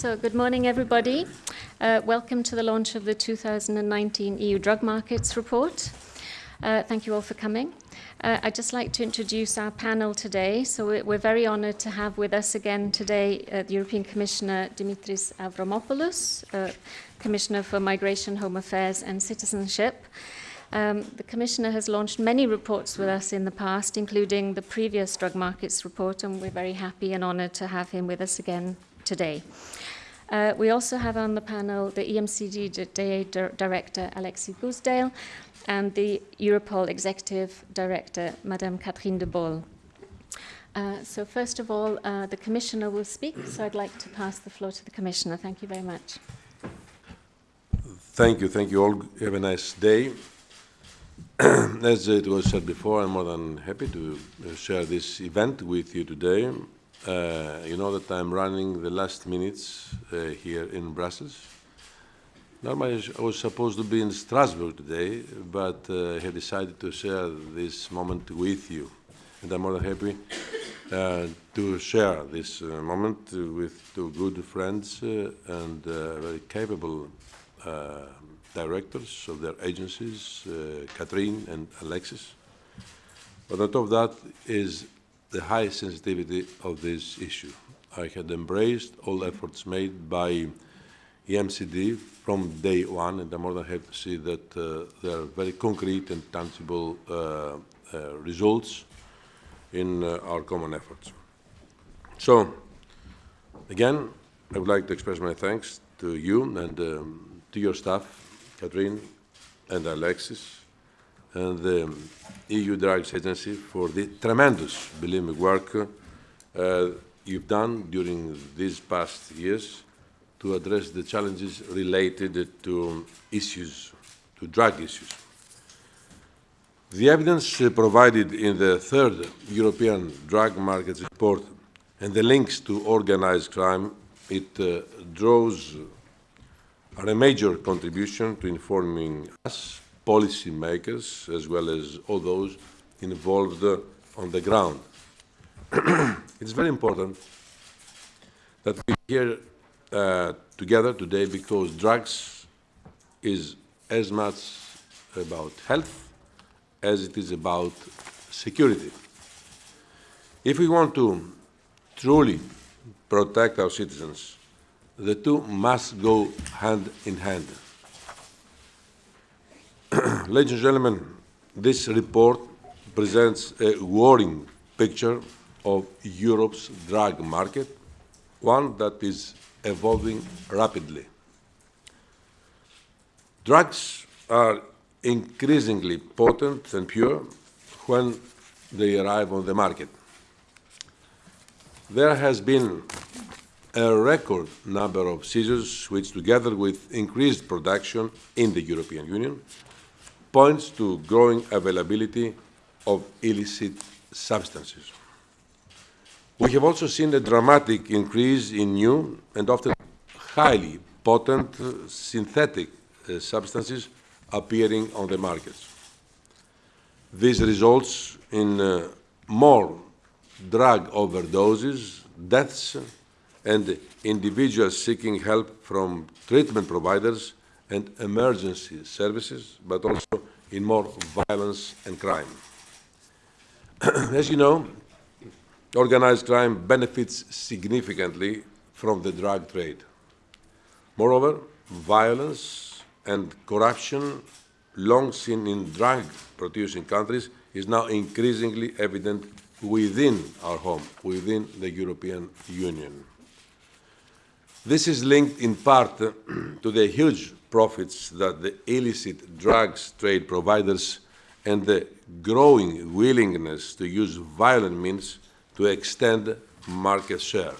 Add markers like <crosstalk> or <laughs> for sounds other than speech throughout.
So good morning, everybody. Uh, welcome to the launch of the 2019 EU Drug Markets Report. Uh, thank you all for coming. Uh, I'd just like to introduce our panel today. So we're very honored to have with us again today uh, the European Commissioner Dimitris Avramopoulos, uh, Commissioner for Migration, Home Affairs and Citizenship. Um, the Commissioner has launched many reports with us in the past, including the previous drug markets report, and we're very happy and honored to have him with us again today. Uh, we also have on the panel the EMCD Director Alexis Goosdeel and the Europol Executive Director, Madame Catherine De Bolle. Uh, so first of all, uh, the Commissioner will speak, so I'd like to pass the floor to the Commissioner. Thank you very much. Thank you. Thank you all. Have a nice day. <clears throat> As it was said before, I'm more than happy to uh, share this event with you today. Uh, you know that I'm running the last minutes uh, here in Brussels. Normally, I was supposed to be in Strasbourg today, but uh, I have decided to share this moment with you. And I'm more than happy uh, to share this uh, moment with two good friends and very capable directors of their agencies, Catherine and Alexis. But on top of that is the high sensitivity of this issue. I had embraced all efforts made by EMCD from day one, and I'm more than happy to see that uh, there are very concrete and tangible uh, uh, results in uh, our common efforts. So, again, I would like to express my thanks to you and um, to your staff, Catherine and Alexis, and the EU Drugs Agency for the tremendous, believe me, work uh, you've done during these past years to address the challenges related to issues, to drug issues. The evidence provided in the third European Drug Markets Report and the links to organized crime, it uh, draws are a major contribution to informing us policymakers as well as all those involved on the ground. <clears throat> it's very important that we hear uh, together today because drugs is as much about health as it is about security. If we want to truly protect our citizens, the two must go hand in hand. <clears throat> Ladies and gentlemen, this report presents a worrying picture of Europe's drug market, one that is evolving rapidly. Drugs are increasingly potent and pure when they arrive on the market. There has been a record number of seizures, which together with increased production in the European Union, points to growing availability of illicit substances. We have also seen a dramatic increase in new and often highly potent uh, synthetic uh, substances appearing on the markets. This results in uh, more drug overdoses, deaths, and individuals seeking help from treatment providers and emergency services, but also in more violence and crime. <clears throat> As you know, organized crime benefits significantly from the drug trade. Moreover, violence and corruption long seen in drug-producing countries is now increasingly evident within our home, within the European Union. This is linked in part <clears throat> to the huge profits that the illicit drugs trade providers and the growing willingness to use violent means to extend market share.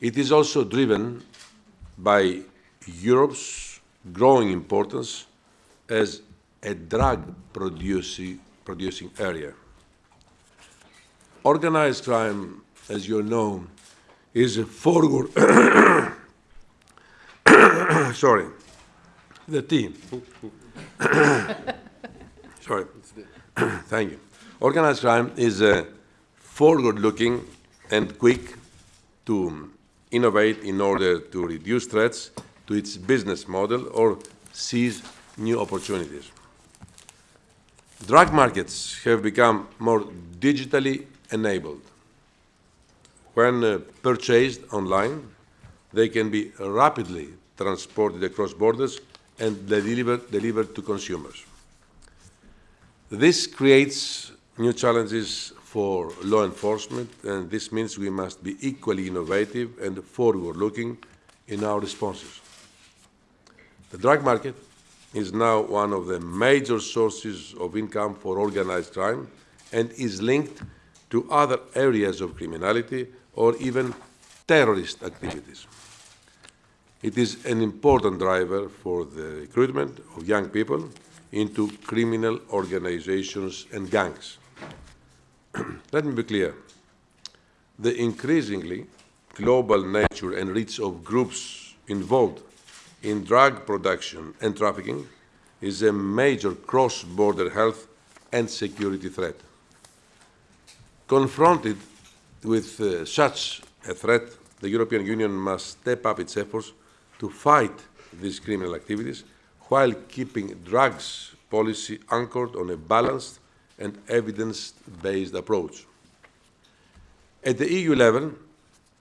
It is also driven by Europe's growing importance as a drug producing, producing area. Organized crime, as you know, is a forward <coughs> <coughs> <coughs> sorry, the team. <coughs> sorry, <coughs> thank you. Organized crime is uh, forward-looking and quick to innovate in order to reduce threats to its business model or seize new opportunities. Drug markets have become more digitally enabled. When uh, purchased online, they can be rapidly transported across borders and delivered, to consumers. This creates new challenges for law enforcement, and this means we must be equally innovative and forward-looking in our responses. The drug market is now one of the major sources of income for organized crime and is linked to other areas of criminality or even terrorist activities. It is an important driver for the recruitment of young people into criminal organizations and gangs. <clears throat> Let me be clear. The increasingly global nature and reach of groups involved in drug production and trafficking is a major cross-border health and security threat. Confronted with uh, such a threat, the European Union must step up its efforts to fight these criminal activities while keeping drugs policy anchored on a balanced and evidence-based approach. At the EU level,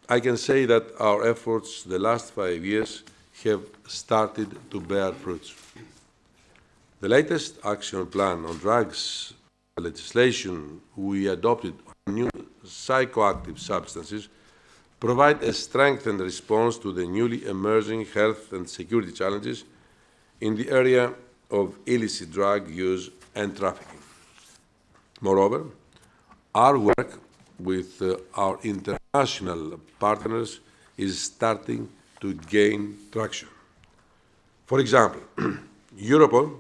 I can say that our efforts the last five years have started to bear fruits. The latest action plan on drugs legislation we adopted on new psychoactive substances provide a strengthened response to the newly emerging health and security challenges in the area of illicit drug use and trafficking. Moreover, our work with uh, our international partners is starting to gain traction. For example, <clears throat> Europol,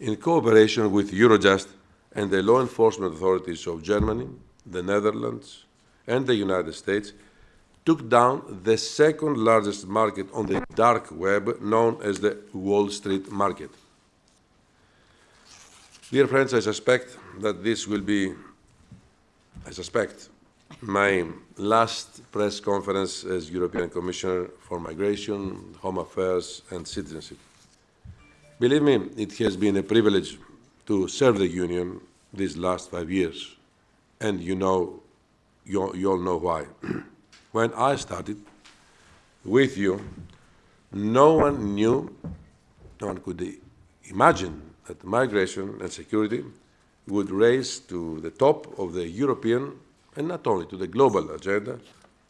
in cooperation with Eurojust and the law enforcement authorities of Germany, the Netherlands, and the United States, took down the second largest market on the dark web known as the Wall Street market. Dear friends, I suspect that this will be, I suspect, my last press conference as European Commissioner for Migration, Home Affairs and Citizenship. Believe me, it has been a privilege to serve the Union these last five years, and you know, you, you all know why. <clears throat> when I started with you, no one knew, no one could imagine that migration and security would raise to the top of the European and not only to the global agenda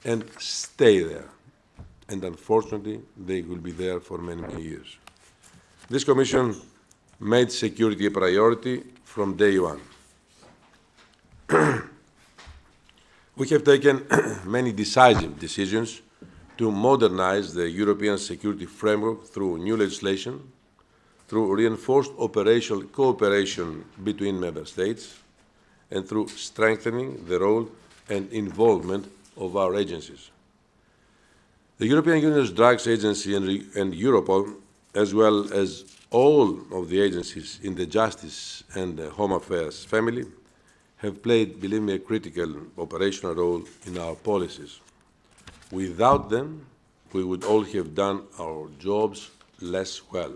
and stay there. And unfortunately, they will be there for many, many years. This Commission made security a priority from day one. <clears throat> we have taken <clears throat> many decisive decisions to modernize the European security framework through new legislation, through reinforced operational cooperation between member states, and through strengthening the role and involvement of our agencies. The European Union's Drugs Agency and, and Europol, as well as all of the agencies in the Justice and the Home Affairs family, have played, believe me, a critical operational role in our policies. Without them, we would all have done our jobs less well.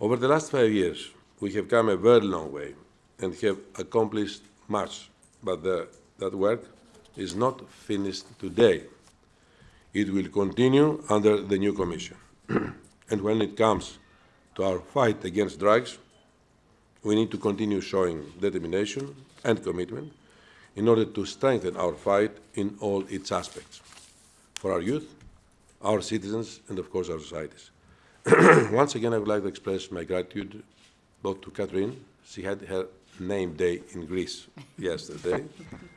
Over the last five years, we have come a very long way and have accomplished much, but the, that work is not finished today. It will continue under the new Commission. <clears throat> and when it comes to our fight against drugs, we need to continue showing determination and commitment in order to strengthen our fight in all its aspects for our youth, our citizens, and of course our societies. <clears throat> Once again, I would like to express my gratitude both to Catherine, she had her name day in Greece <laughs> yesterday,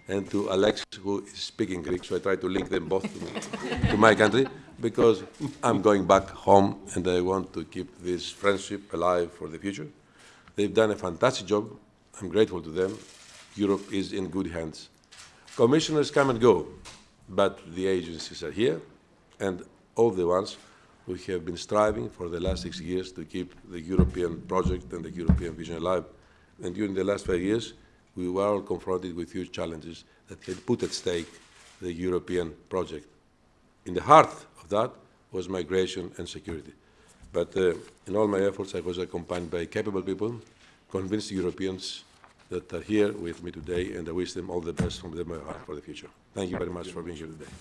and to Alexis, who is speaking Greek, so I try to link them both to, to my country, because I'm going back home and I want to keep this friendship alive for the future. They've done a fantastic job. I'm grateful to them. Europe is in good hands. Commissioners come and go, but the agencies are here, and all the ones who have been striving for the last six years to keep the European project and the European vision alive. And during the last five years, we were all confronted with huge challenges that had put at stake the European project. in the heart of that was migration and security. But uh, in all my efforts, I was accompanied by capable people, convinced Europeans that are here with me today, and I wish them all the best from the heart for the future. Thank you very much for being here today.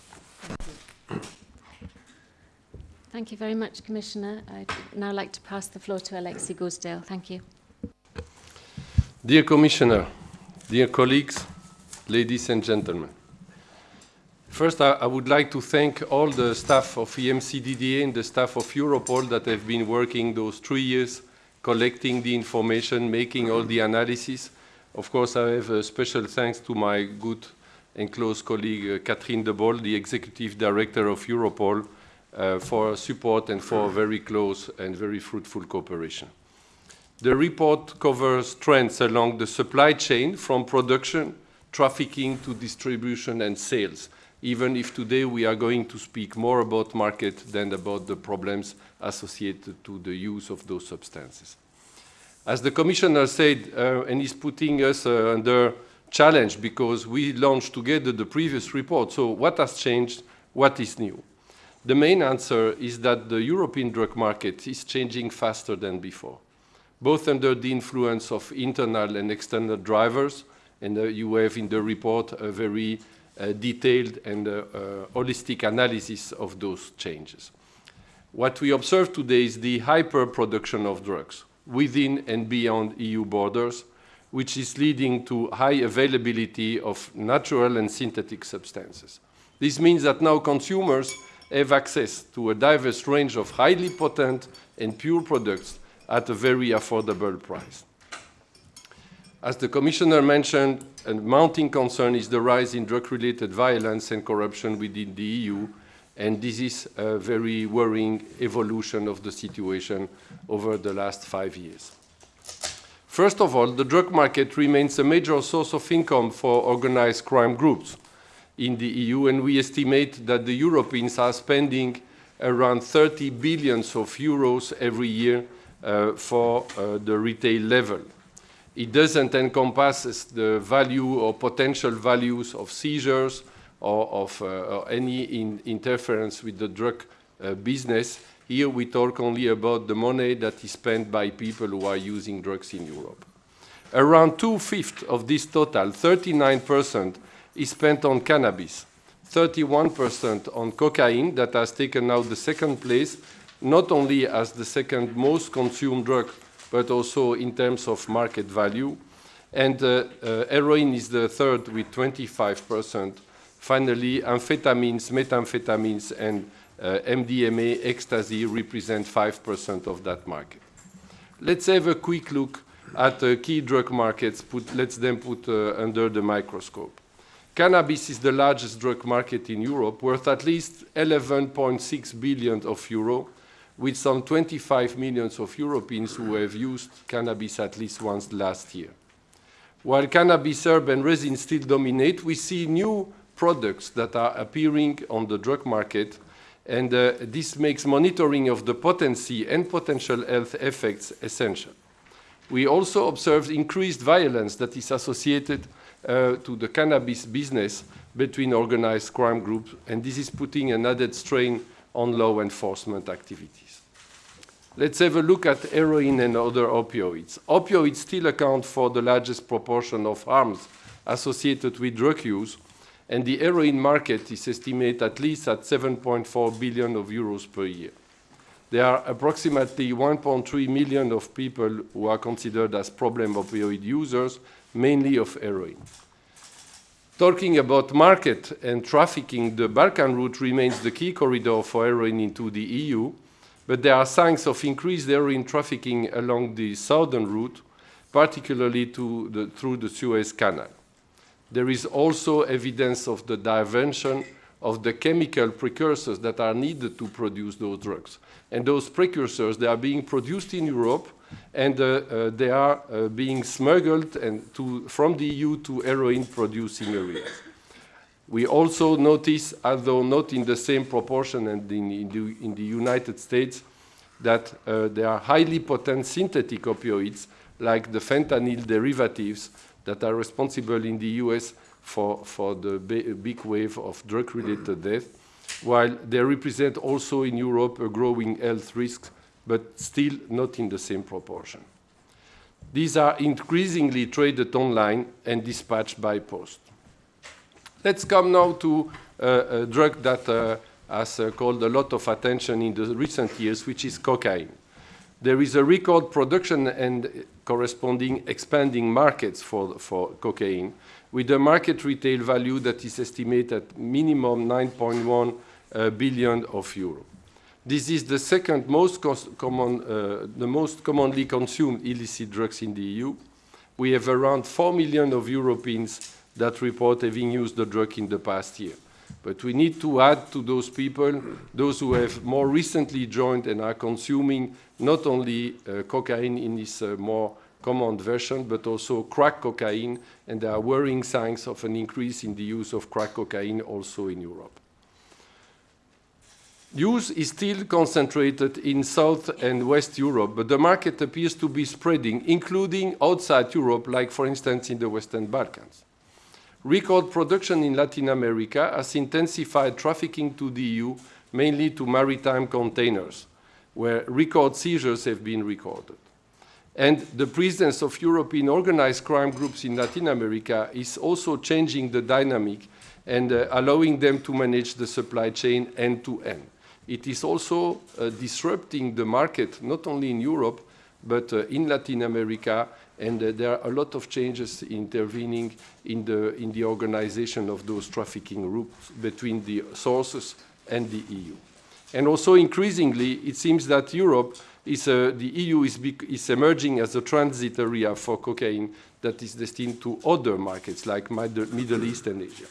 Thank you very much, Commissioner. I'd now like to pass the floor to Alexei Goosdeel. Thank you. Dear Commissioner, dear colleagues, ladies and gentlemen, First, I, I, would like to thank all the staff of EMCDDA and the staff of Europol that have been working those three years, collecting the information, making all the analysis. Of course, I have a special thanks to my good and close colleague, uh, Catherine De Bolle, the Executive Director of Europol, uh, for support and for very close and very fruitful cooperation. The report covers trends along the supply chain from production, trafficking to distribution and sales even if today we are going to speak more about market than about the problems associated to the use of those substances. As the Commissioner said, uh, and is putting us uh, under challenge because we launched together the previous report, so what has changed, what is new? The main answer is that the European drug market is changing faster than before, both under the influence of internal and external drivers, and uh, you have in the report a very uh, detailed and uh, uh, holistic analysis of those changes. What we observe today is the hyper-production of drugs within and beyond EU borders, which is leading to high availability of natural and synthetic substances. This means that now consumers have access to a diverse range of highly potent and pure products at a very affordable price. As the Commissioner mentioned, a mounting concern is the rise in drug-related violence and corruption within the EU, and this is a very worrying evolution of the situation over the last five years. First of all, the drug market remains a major source of income for organized crime groups in the EU, and we estimate that the Europeans are spending around 30 billions of euros every year uh, for uh, the retail level. It doesn't encompass the value or potential values of seizures or of uh, or any in interference with the drug uh, business. Here we talk only about the money that is spent by people who are using drugs in Europe. Around two-fifths of this total, 39%, is spent on cannabis, 31% on cocaine that has taken now the second place, not only as the second most consumed drug but also in terms of market value. And uh, uh, heroin is the third with 25%. Finally, amphetamines, methamphetamines, and uh, MDMA, ecstasy represent 5% of that market. Let's have a quick look at the key drug markets. Put, let's then put uh, under the microscope. Cannabis is the largest drug market in Europe, worth at least 11.6 billion of euro, with some 25 million of Europeans who have used cannabis at least once last year. While cannabis herb and resin still dominate, we see new products that are appearing on the drug market, and uh, this makes monitoring of the potency and potential health effects essential. We also observed increased violence that is associated uh, to the cannabis business between organized crime groups, and this is putting an added strain on law enforcement activities. Let's have a look at heroin and other opioids. Opioids still account for the largest proportion of harms associated with drug use, and the heroin market is estimated at least at 7.4 billion of euros per year. There are approximately 1.3 million of people who are considered as problem opioid users, mainly of heroin. Talking about market and trafficking, the Balkan route remains the key corridor for heroin into the EU, but there are signs of increased heroin trafficking along the southern route, particularly the, through the Suez Canal. There is also evidence of the diversion of the chemical precursors that are needed to produce those drugs. And those precursors, they are being produced in Europe, and uh, uh, they are uh, being smuggled to, from the EU to heroin-producing areas. We also notice, although not in the same proportion and in, in, the, in the, United States, that uh, there are highly potent synthetic opioids like the fentanyl derivatives that are responsible in the US for, for the big wave of drug-related death. while they represent also in Europe a growing health risk, but still not in the same proportion. These are increasingly traded online and dispatched by post. Let's come now to uh, a drug that uh, has uh, called a lot of attention in the recent years, which is cocaine. There is a record production and corresponding expanding markets for, for cocaine, with a market retail value that is estimated at minimum 9.1 uh, billion of euro. This is the second most common, uh, the most commonly consumed illicit drugs in the EU. We have around 4 million of Europeans that report having used the drug in the past year. But we need to add to those people those who have more recently joined and are consuming not only uh, cocaine in its uh, more common version, but also crack cocaine, and there are worrying signs of an increase in the use of crack cocaine also in Europe. Use is still concentrated in South and West Europe, but the market appears to be spreading, including outside Europe, like for instance in the Western Balkans. Record production in Latin America has intensified trafficking to the EU, mainly to maritime containers, where record seizures have been recorded. And the presence of European organized crime groups in Latin America is also changing the dynamic and uh, allowing them to manage the supply chain end to end. It is also uh, disrupting the market, not only in Europe, but uh, in Latin America, and uh, there are a lot of changes intervening in the, in the organization of those trafficking routes between the sources and the EU. And also increasingly, it seems that Europe is, uh, the EU is, is emerging as a transit area for cocaine that is destined to other markets like Middle East and Asia.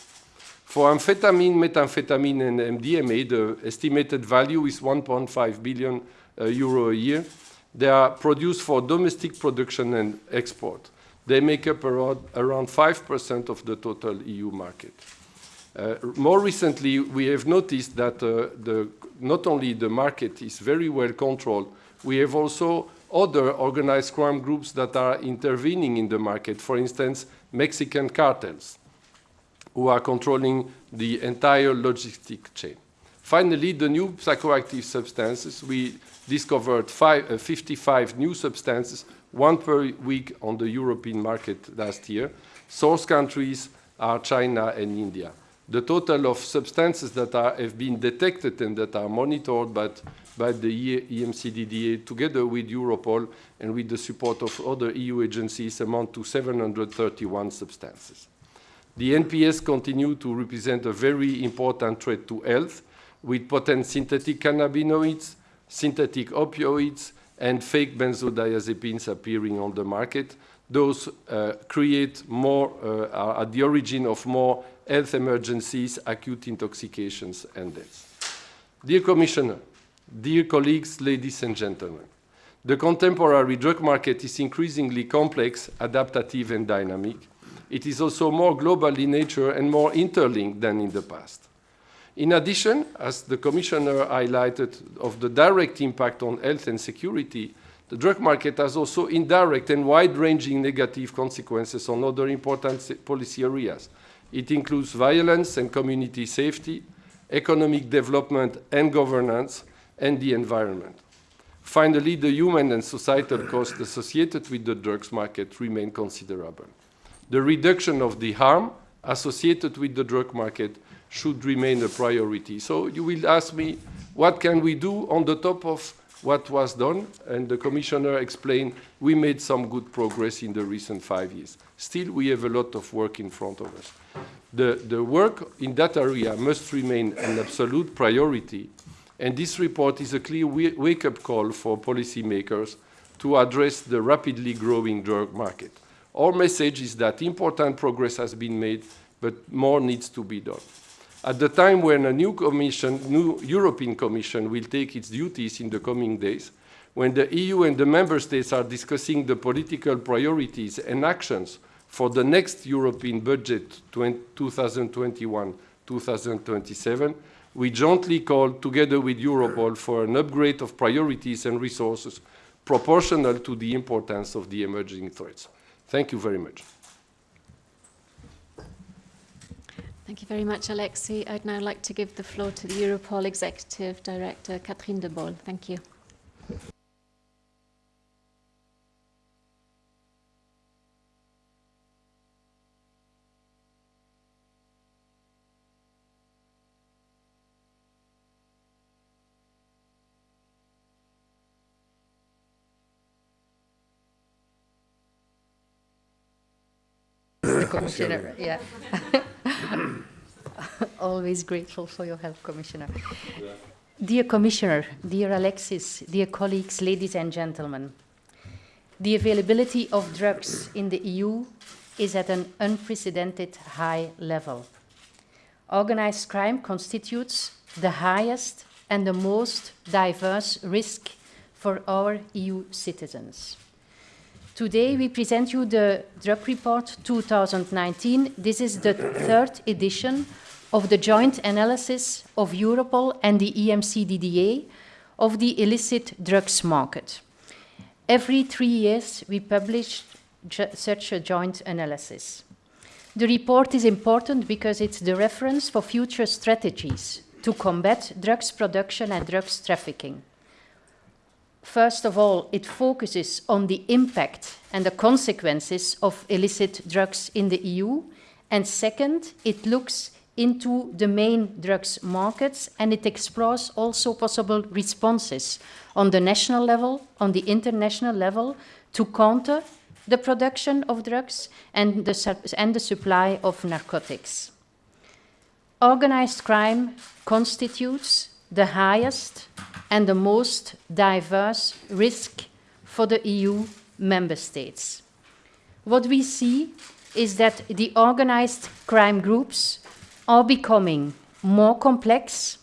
For amphetamine, methamphetamine, and MDMA, the estimated value is 1.5 billion uh, euro a year. They are produced for domestic production and export. They make up around, around 5% of the total EU market. Uh, more recently, we have noticed that uh, the, not only the market is very well controlled, we have also other organized crime groups that are intervening in the market, for instance, Mexican cartels who are controlling the entire logistic chain. Finally, the new psychoactive substances, we discovered five, uh, 55 new substances, one per week on the European market last year. Source countries are China and India. The total of substances that are, have been detected and that are monitored by, by the EMCDDA together with Europol and with the support of other EU agencies amount to 731 substances. The NPS continue to represent a very important threat to health with potent synthetic cannabinoids, synthetic opioids, and fake benzodiazepines appearing on the market. Those uh, create more, uh, are at the origin of more health emergencies, acute intoxications, and deaths. Dear Commissioner, dear colleagues, ladies and gentlemen, the contemporary drug market is increasingly complex, adaptive, and dynamic it is also more global in nature and more interlinked than in the past. In addition, as the Commissioner highlighted of the direct impact on health and security, the drug market has also indirect and wide-ranging negative consequences on other important policy areas. It includes violence and community safety, economic development and governance, and the environment. Finally, the human and societal costs associated with the drugs market remain considerable the reduction of the harm associated with the drug market should remain a priority. So you will ask me, what can we do on the top of what was done? And the Commissioner explained we made some good progress in the recent five years. Still, we have a lot of work in front of us. The, the work in that area must remain an absolute priority, and this report is a clear wake-up call for policymakers to address the rapidly growing drug market. Our message is that important progress has been made, but more needs to be done. At the time when a new commission, new European Commission will take its duties in the coming days, when the EU and the member states are discussing the political priorities and actions for the next European budget 2021-2027, we jointly call together with Europol for an upgrade of priorities and resources proportional to the importance of the emerging threats. Thank you very much. Thank you very much, Alexi. I'd now like to give the floor to the Europol Executive Director, Catherine De Bolle. Thank you. Commissioner, yeah. <laughs> Always grateful for your help, Commissioner. Dear Commissioner, dear Alexis, dear colleagues, ladies and gentlemen, the availability of drugs in the EU is at an unprecedented high level. Organized crime constitutes the highest and the most diverse risk for our EU citizens. Today we present you the Drug Report 2019. This is the third edition of the joint analysis of Europol and the EMCDDA of the illicit drugs market. Every three years we publish such a joint analysis. The report is important because it's the reference for future strategies to combat drugs production and drugs trafficking. First of all, it focuses on the impact and the consequences of illicit drugs in the EU. And second, it looks into the main drugs markets and it explores also possible responses on the national level, on the international level, to counter the production of drugs and the, and the supply of narcotics. Organized crime constitutes the highest and the most diverse risk for the EU member states. What we see is that the organized crime groups are becoming more complex,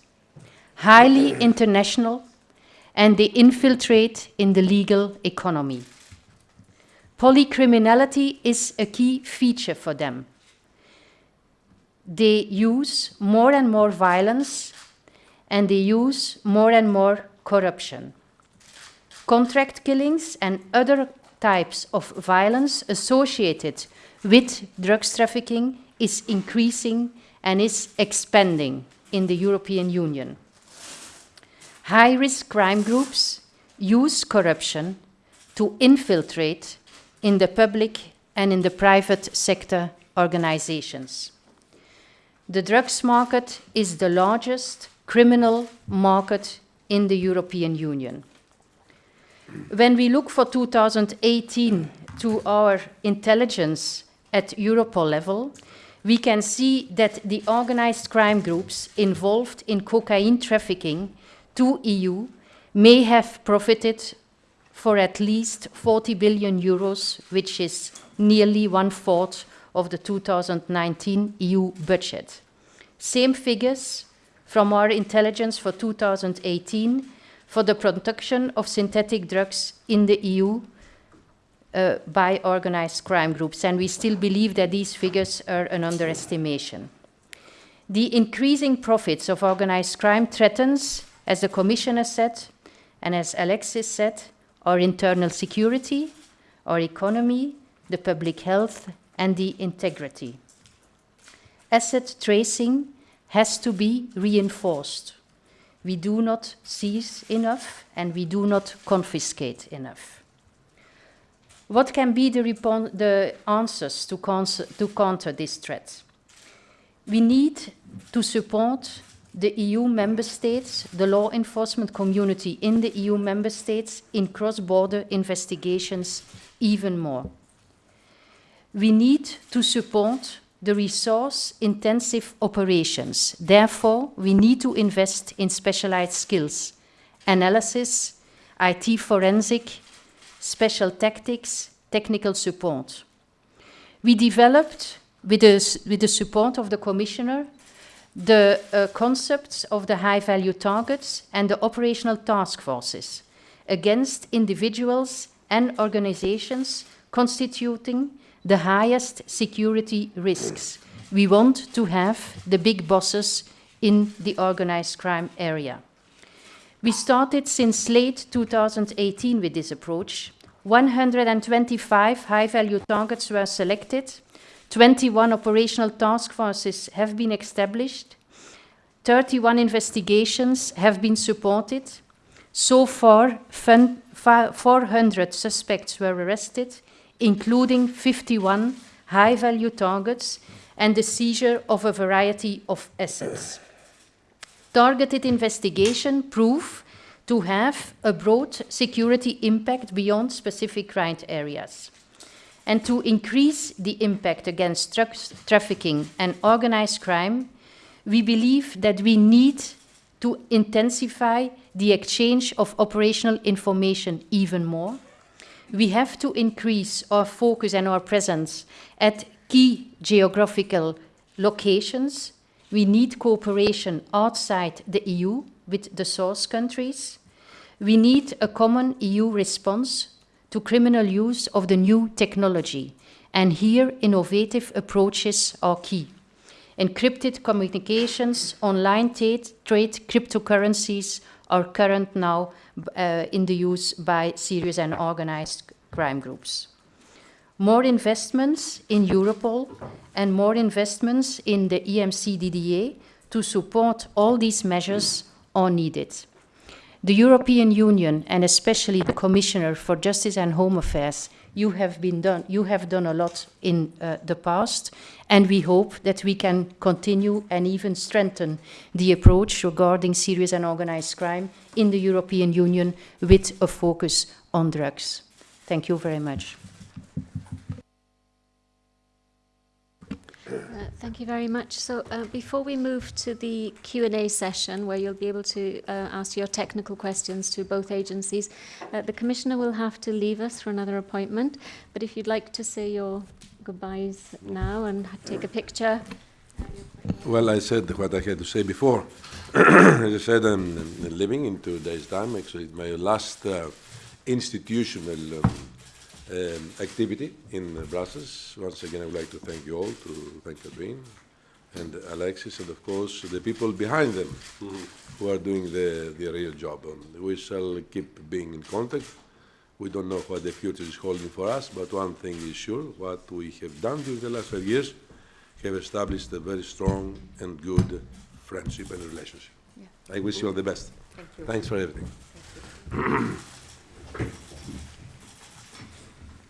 highly international, and they infiltrate in the legal economy. Polycriminality is a key feature for them. They use more and more violence and they use more and more corruption. Contract killings and other types of violence associated with drugs trafficking is increasing and is expanding in the European Union. High-risk crime groups use corruption to infiltrate in the public and in the private sector organizations. The drugs market is the largest criminal market in the European Union. When we look for 2018 to our intelligence at Europol level, we can see that the organized crime groups involved in cocaine trafficking to EU may have profited for at least 40 billion euros, which is nearly one-fourth of the 2019 EU budget. Same figures from our intelligence for 2018 for the production of synthetic drugs in the EU uh, by organized crime groups, and we still believe that these figures are an underestimation. The increasing profits of organized crime threatens, as the Commissioner said, and as Alexis said, our internal security, our economy, the public health, and the integrity. Asset tracing has to be reinforced. We do not seize enough and we do not confiscate enough. What can be the, the answers to, to counter this threat? We need to support the EU member states, the law enforcement community in the EU member states in cross-border investigations even more. We need to support the resource-intensive operations. Therefore, we need to invest in specialized skills, analysis, IT forensic, special tactics, technical support. We developed, with the, with the support of the Commissioner, the uh, concepts of the high-value targets and the operational task forces against individuals and organizations constituting the highest security risks. We want to have the big bosses in the organized crime area. We started since late 2018 with this approach. 125 high-value targets were selected 21 operational task forces have been established. 31 investigations have been supported. So far, 400 suspects were arrested, including 51 high value targets and the seizure of a variety of assets. Targeted investigation prove to have a broad security impact beyond specific crime areas. And to increase the impact against drugs trafficking and organized crime, we believe that we need to intensify the exchange of operational information even more. We have to increase our focus and our presence at key geographical locations. We need cooperation outside the EU with the source countries. We need a common EU response to criminal use of the new technology. And here, innovative approaches are key. Encrypted communications, online trade, cryptocurrencies are current now uh, in the use by serious and organized crime groups. More investments in Europol and more investments in the EMCDDA to support all these measures are needed. The European Union and especially the Commissioner for Justice and Home Affairs, you have been done. You have done a lot in uh, the past, and we hope that we can continue and even strengthen the approach regarding serious and organized crime in the European Union with a focus on drugs. Thank you very much. Uh, Thank you very much. So uh, before we move to the Q&A session, where you'll be able to uh, ask your technical questions to both agencies, uh, the Commissioner will have to leave us for another appointment. But if you'd like to say your goodbyes now and take a picture. Well, I said what I had to say before. <clears throat> As I said, I'm, I'm living in two days' time. Actually, my last uh, institutional um, um, activity in Brussels. Once again, I would like to thank you all, to thank Catherine and Alexis, and of course the people behind them who are doing the, the real job. And we shall keep being in contact. We don't know what the future is holding for us, but one thing is sure, what we have done during the last five years have established a very strong and good friendship and relationship. I wish you all the best. Thank Thanks for everything. <clears throat>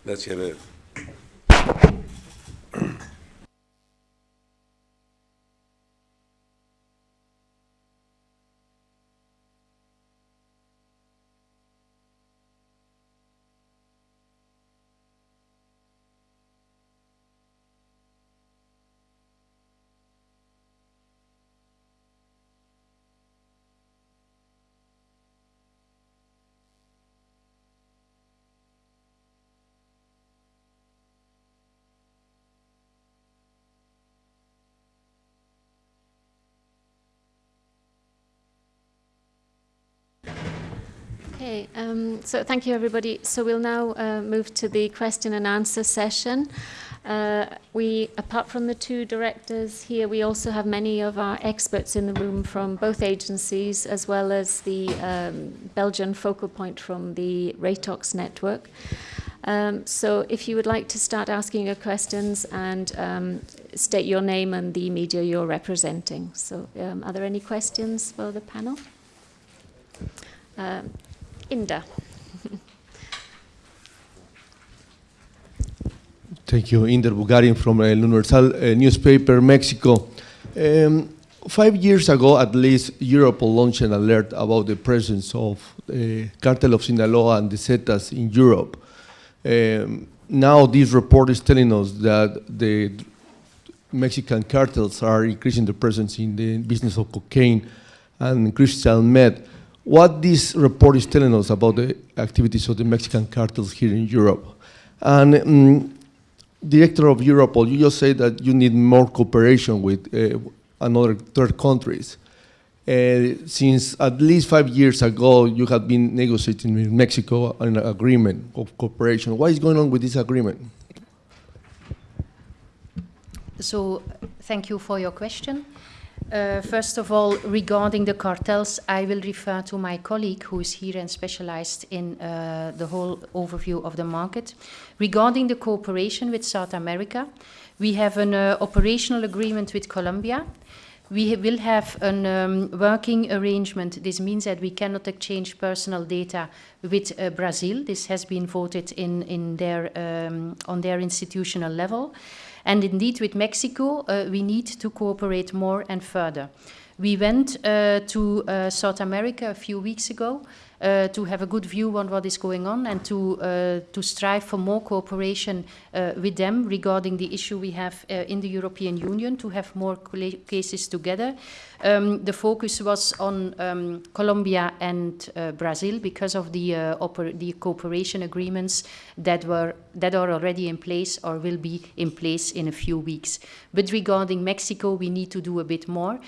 Let's have Okay, um, so thank you, everybody. So we'll now uh, move to the question and answer session. Uh, we, apart from the two directors here, we also have many of our experts in the room from both agencies, as well as the um, Belgian focal point from the Reitox network. Um, so if you would like to start asking your questions and um, state your name and the media you're representing. So um, are there any questions for the panel? Inda. Thank you, Inder Bugarin from El Universal uh, newspaper, Mexico. Um, five years ago, at least, Europol launched an alert about the presence of uh, Cartel of Sinaloa and the Zetas in Europe. Um, now, this report is telling us that the Mexican cartels are increasing their presence in the business of cocaine and crystal meth. What this report is telling us about the activities of the Mexican cartels here in Europe. And um, Director of Europol, you just said that you need more cooperation with uh, another third countries. Uh, since at least five years ago, you have been negotiating with Mexico an agreement of cooperation. What is going on with this agreement? So, thank you for your question. Uh, first of all, regarding the cartels, I will refer to my colleague who is here and specialized in uh, the whole overview of the market. Regarding the cooperation with South America, we have an uh, operational agreement with Colombia. We ha- will have a um, working arrangement. This means that we cannot exchange personal data with uh, Brazil. This has been voted in, in their, um, on their institutional level. And indeed, with Mexico, uh, we need to cooperate more and further. We went uh, to uh, South America a few weeks ago uh, to have a good view on what is going on and to, uh, to strive for more cooperation uh, with them regarding the issue we have uh, in the European Union to have more cases together. Um, the focus was on um, Colombia and uh, Brazil because of the, uh, the cooperation agreements that, were, that are already in place or will be in place in a few weeks. But regarding Mexico, we need to do a bit more.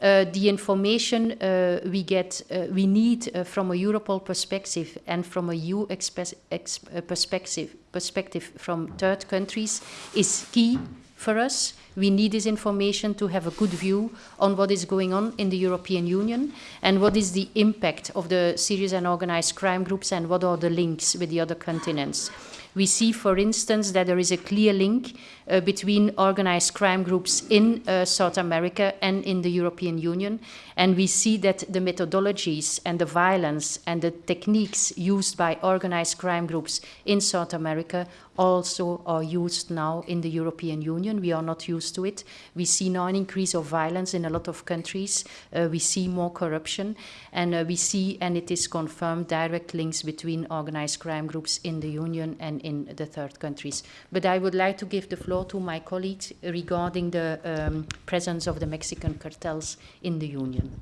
Uh, the information uh, we get, uh, we need from a Europol perspective and from a EU perspective, perspective from third countries is key for us. We need this information to have a good view on what is going on in the European Union and what is the impact of the serious and organized crime groups and what are the links with the other continents. We see, for instance, that there is a clear link uh, between organized crime groups in uh, South America and in the European Union. And we see that the methodologies and the violence and the techniques used by organized crime groups in South America also are used now in the European Union. We are not used to it. We see now an increase of violence in a lot of countries. Uh, we see more corruption, and uh, we see, and it is confirmed, direct links between organized crime groups in the Union and in the third countries. But I would like to give the floor to my colleagues regarding the um, presence of the Mexican cartels in the Union.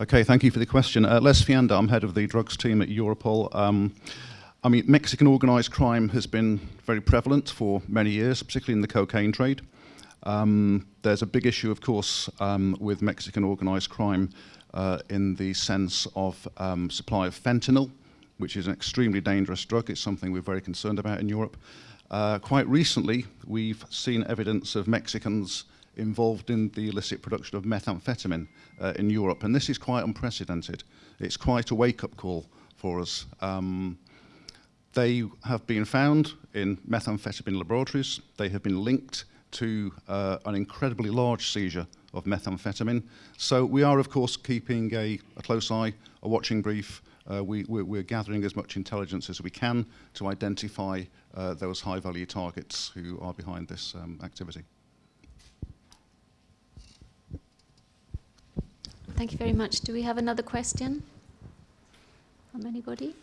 Okay, thank you for the question. Uh, Les Fianda, I'm head of the drugs team at Europol. Um, I mean, Mexican organised crime has been very prevalent for many years, particularly in the cocaine trade. Um, there's a big issue, of course, um, with Mexican organised crime uh, in the sense of um, supply of fentanyl, which is an extremely dangerous drug. It's something we're very concerned about in Europe. Uh, quite recently, we've seen evidence of Mexicans involved in the illicit production of methamphetamine uh, in Europe, and this is quite unprecedented. It's quite a wake-up call for us. Um, they have been found in methamphetamine laboratories. They have been linked to uh, an incredibly large seizure of methamphetamine. So we are, of course, keeping a, a close eye, a watching brief. Uh, we, we're, we're gathering as much intelligence as we can to identify uh, those high-value targets who are behind this um, activity. Thank you very much. Do we have another question from anybody?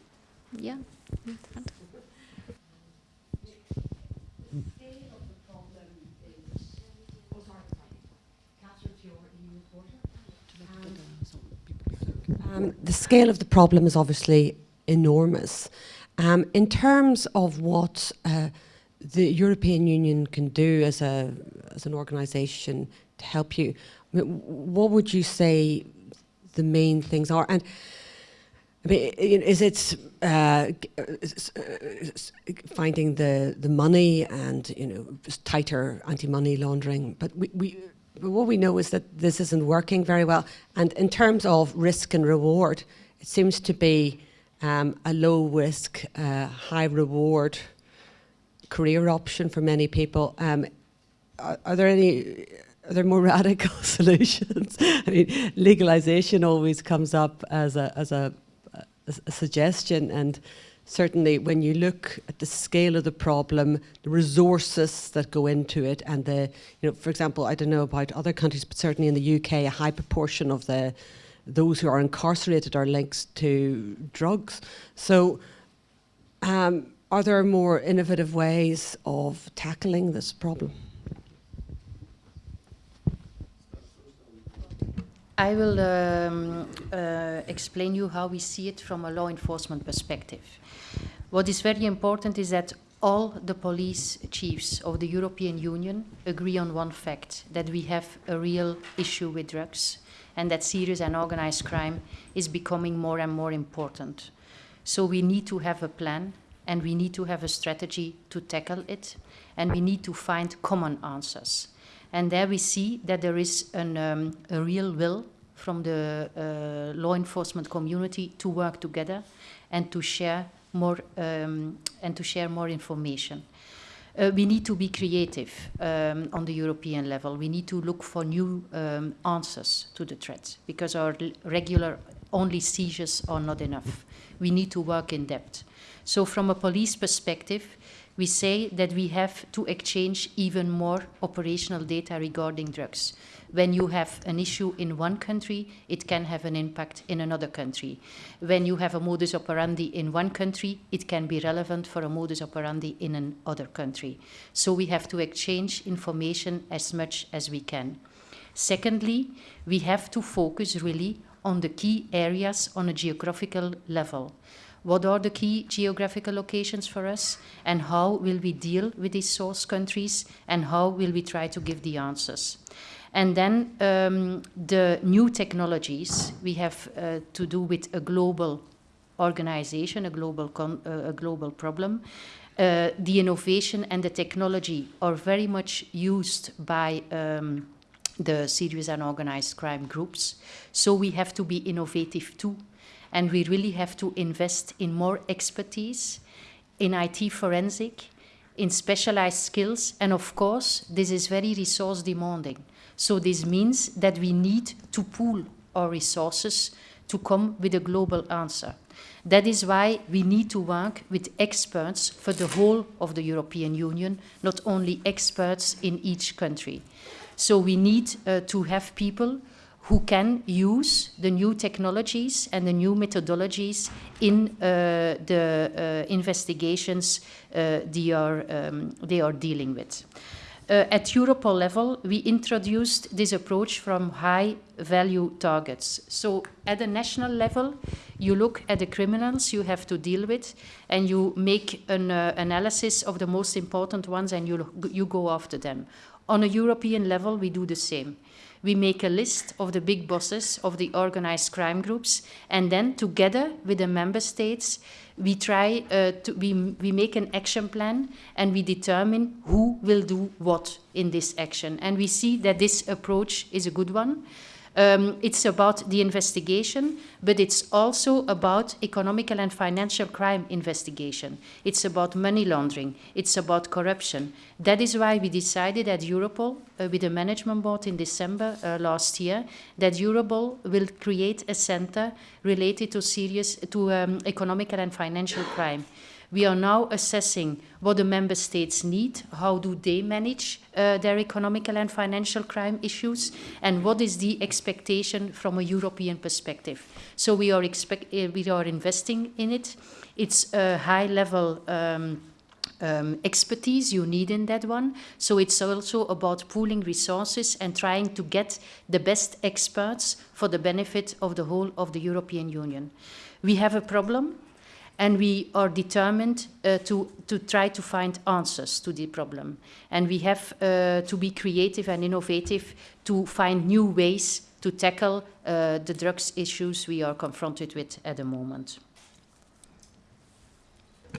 Yeah, in the front. Um, the scale of the problem is obviously enormous. Um, in terms of what uh, the European Union can do as a as an organisation to help you, what would you say the main things are? And I mean, is it uh, uh, finding the the money and you know tighter anti-money laundering? But we. we but what we know is that this isn't working very well. And in terms of risk and reward, it seems to be um, a low risk, uh, high reward career option for many people. Um, are, are there any? Are there more <laughs> radical <laughs> solutions? I mean, legalization always comes up as a as a, a, a suggestion, and certainly when you look at the scale of the problem, the resources that go into it, and the you know, for example, I don't know about other countries, but certainly in the UK, a high proportion of the those who are incarcerated are linked to drugs. So. Um, are there more innovative ways of tackling this problem? I will um, uh, explain you how we see it from a law enforcement perspective. What is very important is that all the police chiefs of the European Union agree on one fact that we have a real issue with drugs and that serious and organized crime is becoming more and more important. So we need to have a plan and we need to have a strategy to tackle it and we need to find common answers. And there we see that there is an, um, a real will from the uh, law enforcement community to work together and to share more um, and to share more information. Uh, we need to be creative um, on the European level. We need to look for new um, answers to the threats because our regular only seizures are not enough. We need to work in depth. So from a police perspective, we say that we have to exchange even more operational data regarding drugs. When you have an issue in one country, it can have an impact in another country. When you have a modus operandi in one country, it can be relevant for a modus operandi in another country. So we have to exchange information as much as we can. Secondly, we have to focus really on the key areas on a geographical level. What are the key geographical locations for us and how will we deal with these source countries and how will we try to give the answers? And then um, the new technologies we have uh, to do with a global organization, a global, uh, a global problem. Uh, the innovation and the technology are very much used by um, the serious and organized crime groups. So we have to be innovative too and we really have to invest in more expertise, in IT forensic, in specialized skills, and of course, this is very resource demanding. So this means that we need to pool our resources to come with a global answer. That is why we need to work with experts for the whole of the European Union, not only experts in each country. So we need uh, to have people who can use the new technologies and the new methodologies in uh, the uh, investigations uh, they, are, um, they are dealing with. Uh, at Europol level, we introduced this approach from high value targets. So at the national level, you look at the criminals you have to deal with and you make an uh, analysis of the most important ones and you, you go after them. On a European level, we do the same we make a list of the big bosses of the organized crime groups, and then together with the member states, we try uh, to we, we make an action plan and we determine who will do what in this action. And we see that this approach is a good one. Um, it's about the investigation, but it's also about economical and financial crime investigation. It's about money laundering. It's about corruption. That is why we decided at Europol, uh, with the management board in December uh, last year, that Europol will create a center related to serious to um, economical and financial crime. We are now assessing what the member states need, how do they manage uh, their economical and financial crime issues, and what is the expectation from a European perspective. So we are, expect, uh, we are investing in it. It's a high-level um, um, expertise you need in that one. So it's also about pooling resources and trying to get the best experts for the benefit of the whole of the European Union. We have a problem and we are determined uh, to, to try to find answers to the problem. And we have uh, to be creative and innovative to find new ways to tackle uh, the drugs issues we are confronted with at the moment.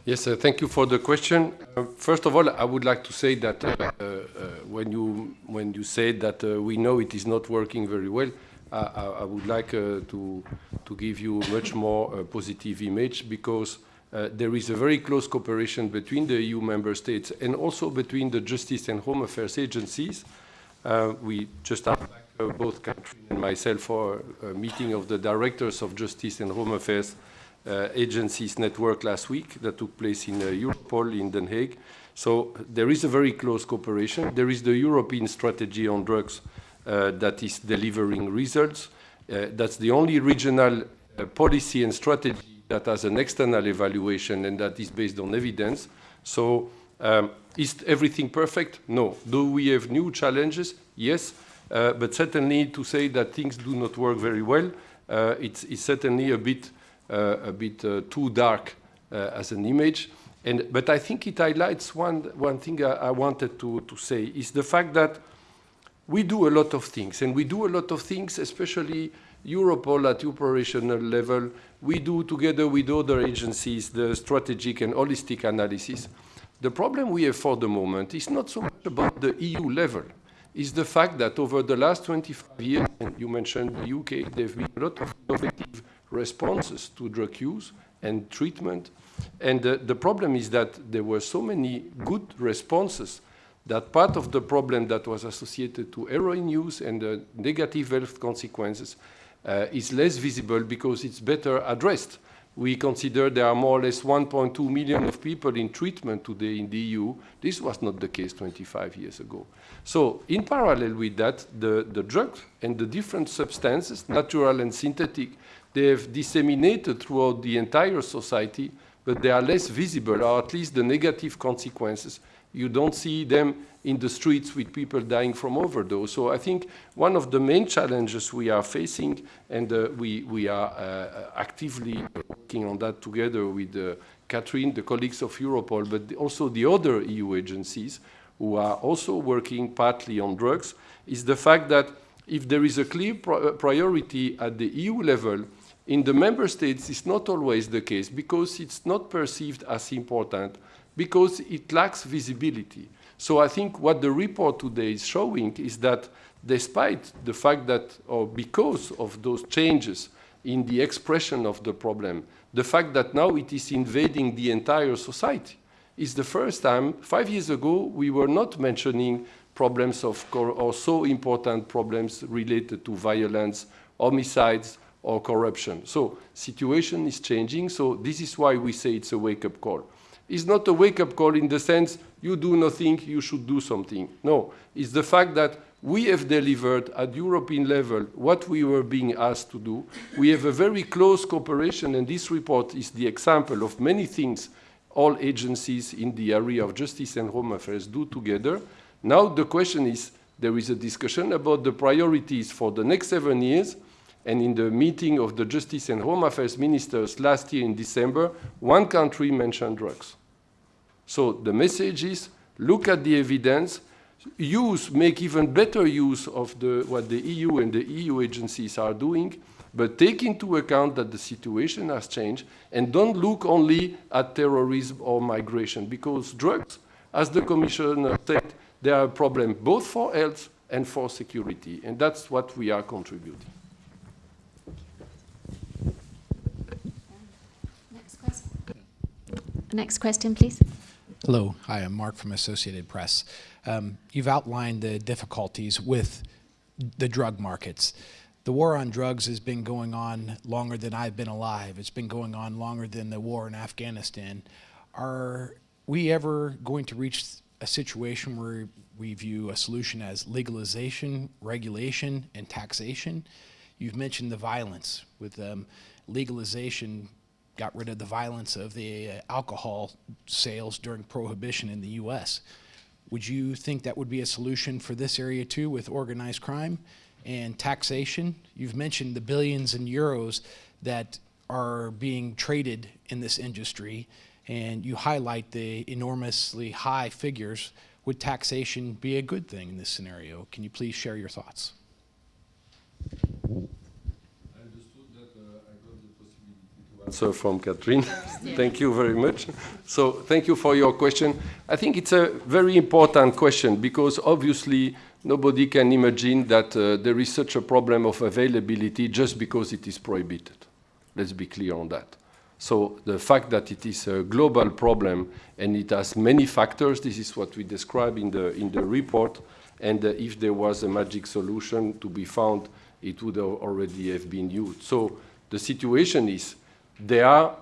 Yes, thank you for the question. Uh, first of all, I would like to say that uh, uh, when you when you said that we know it is not working very well, I, I would like uh, to, to give you a much more uh, positive image because uh, there is a very close cooperation between the EU member states and also between the justice and home affairs agencies. Uh, we just had uh, both Catherine and myself for a meeting of the directors of justice and home affairs uh, agencies network last week that took place in Europol in Den Haag. So there is a very close cooperation. There is the European strategy on drugs uh, that is delivering results. Uh, that's the only regional uh, policy and strategy that has an external evaluation and that is based on evidence. So um, is everything perfect? No. Do we have new challenges? Yes. Uh, but certainly to say that things do not work very well, uh, it's, it's, certainly a bit, uh, a bit too dark as an image. And, but I think it highlights one, one thing I, I wanted to, to say is the fact that we do a lot of things, and we do a lot of things, especially Europol at operational level. We do together with other agencies the strategic and holistic analysis. The problem we have for the moment is not so much about the EU level. is the fact that over the last 25 years, and you mentioned the UK, there have been a lot of innovative responses to drug use and treatment. And uh, the problem is that there were so many good responses that part of the problem that was associated to heroin use and the negative health consequences uh, is less visible because it's better addressed. We consider there are more or less 1.2 million of people in treatment today in the EU. This was not the case 25 years ago. So in parallel with that, the, the drugs and the different substances, natural and synthetic, they have disseminated throughout the entire society, but they are less visible, or at least the negative consequences. You don't see them in the streets with people dying from overdose. So I think one of the main challenges we are facing, and uh, we, we are uh, actively working on that together with uh, Catherine, the colleagues of Europol, but also the other EU agencies who are also working partly on drugs, is the fact that if there is a clear uh, priority at the EU level, in the member states, it's not always the case because it's not perceived as important because it lacks visibility. So I think what the report today is showing is that despite the fact that, or because of those changes in the expression of the problem, the fact that now it is invading the entire society is the first time, five years ago, we were not mentioning problems of, or so important problems related to violence, homicides, or corruption. So situation is changing, so this is why we say it's a wake-up call. It's not a wake-up call in the sense you do nothing, you should do something. No, it's the fact that we have delivered at European level what we were being asked to do. We have a very close cooperation, and this report is the example of many things all agencies in the area of justice and home affairs do together. Now the question is, there is a discussion about the priorities for the next seven years, and in the meeting of the Justice and Home Affairs ministers last year in December, one country mentioned drugs. So the message is, look at the evidence, use, make even better use of the, what the EU and the EU agencies are doing, but take into account that the situation has changed and don't look only at terrorism or migration because drugs, as the Commissioner said, they are a problem both for health and for security, and that's what we are contributing. Next question, please. Hello. Hi, I'm Mark from Associated Press. Um, you've outlined the difficulties with the drug markets. The war on drugs has been going on longer than I've been alive. It's been going on longer than the war in Afghanistan. Are we ever going to reach a situation where we view a solution as legalization, regulation, and taxation? You've mentioned the violence with um, legalization got rid of the violence of the uh, alcohol sales during prohibition in the U.S. Would you think that would be a solution for this area too with organized crime and taxation? You've mentioned the billions in euros that are being traded in this industry and you highlight the enormously high figures. Would taxation be a good thing in this scenario? Can you please share your thoughts? Answer from Catherine. <laughs> thank you very much. So thank you for your question. I think it's a very important question because obviously nobody can imagine that uh, there is such a problem of availability just because it is prohibited. Let's be clear on that. So the fact that it is a global problem and it has many factors, this is what we describe in the, in the report, and uh, if there was a magic solution to be found, it would already have been used. So the situation is there, are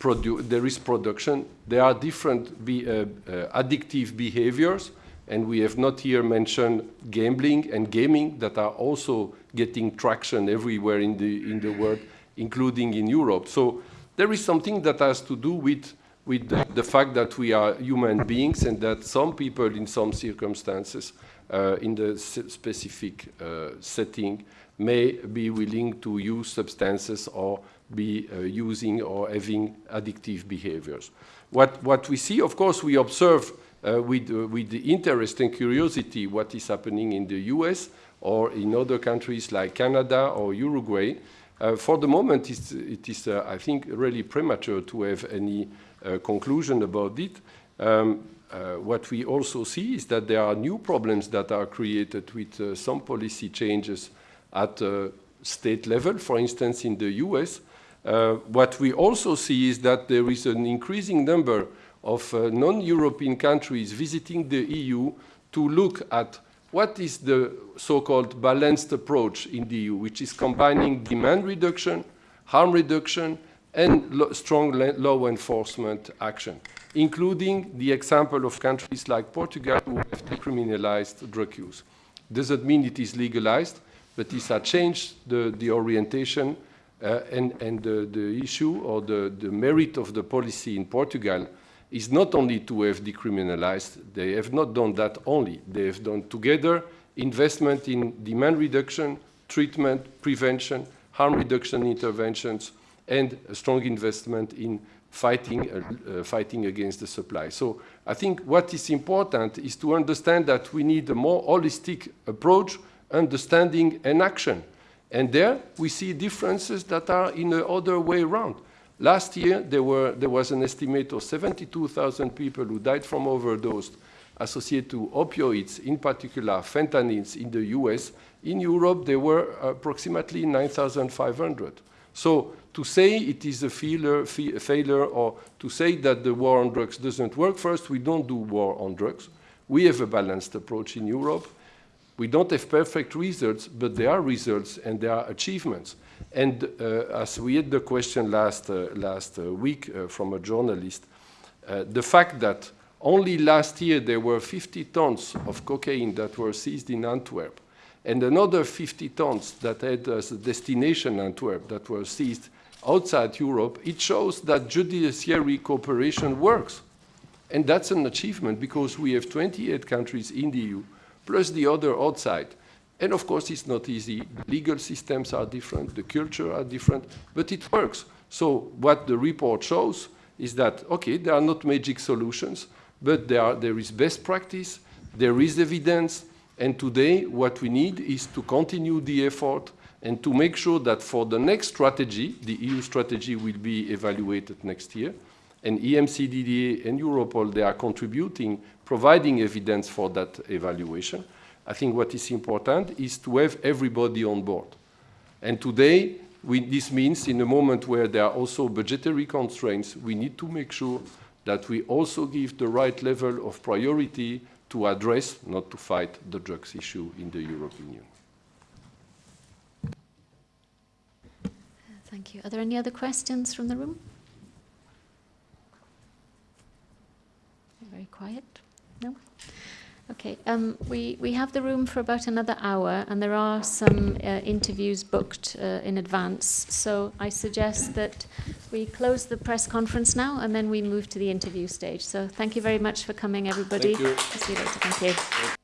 there is production, there are different be, uh, uh, addictive behaviors, and we have not here mentioned gambling and gaming that are also getting traction everywhere in the, in the world, including in Europe. So there is something that has to do with, with the, the fact that we are human beings and that some people in some circumstances uh, in the specific uh, setting may be willing to use substances or be uh, using or having addictive behaviors. What, what we see, of course, we observe uh, with, uh, with the interest and curiosity what is happening in the US or in other countries like Canada or Uruguay. Uh, for the moment, it's, it is, uh, I think, really premature to have any uh, conclusion about it. Um, what we also see is that there are new problems that are created with some policy changes at state level, for instance, in the US. Uh, what we also see is that there is an increasing number of uh, non-European countries visiting the EU to look at what is the so-called balanced approach in the EU, which is combining demand reduction, harm reduction, and lo strong law enforcement action, including the example of countries like Portugal who have decriminalized drug use. Doesn't mean it is legalized, but it has changed the, the orientation uh, and, and the, the issue or the, the merit of the policy in Portugal is not only to have decriminalized, they have not done that only. They have done together investment in demand reduction, treatment, prevention, harm reduction interventions, and a strong investment in fighting, uh, uh, fighting against the supply. So I think what is important is to understand that we need a more holistic approach, understanding and action. And there we see differences that are in the other way around. Last year, there, were, there was an estimate of 72,000 people who died from overdose associated to opioids, in particular fentanyls in the US. In Europe, there were approximately 9,500. So to say it is a failure, failure or to say that the war on drugs doesn't work, first, we don't do war on drugs. We have a balanced approach in Europe. We don't have perfect results, but there are results and there are achievements. And uh, as we had the question last, uh, last uh, week uh, from a journalist, uh, the fact that only last year there were 50 tons of cocaine that were seized in Antwerp, and another 50 tons that had as a destination Antwerp that were seized outside Europe, it shows that judiciary cooperation works. And that's an achievement because we have 28 countries in the EU, plus the other outside. And of course, it's not easy. Legal systems are different, the culture are different, but it works. So what the report shows is that, okay, there are not magic solutions, but there, are, there is best practice, there is evidence, and today what we need is to continue the effort and to make sure that for the next strategy, the EU strategy will be evaluated next year, and EMCDDA and Europol, they are contributing, providing evidence for that evaluation. I think what is important is to have everybody on board. And today, we, this means in a moment where there are also budgetary constraints, we need to make sure that we also give the right level of priority to address, not to fight, the drugs issue in the European Union. Thank you. Are there any other questions from the room? Very quiet. No? Okay, um, we, we have the room for about another hour and there are some uh, interviews booked uh, in advance. So I suggest that we close the press conference now and then we move to the interview stage. So thank you very much for coming, everybody. Thank you. See you later. Thank you.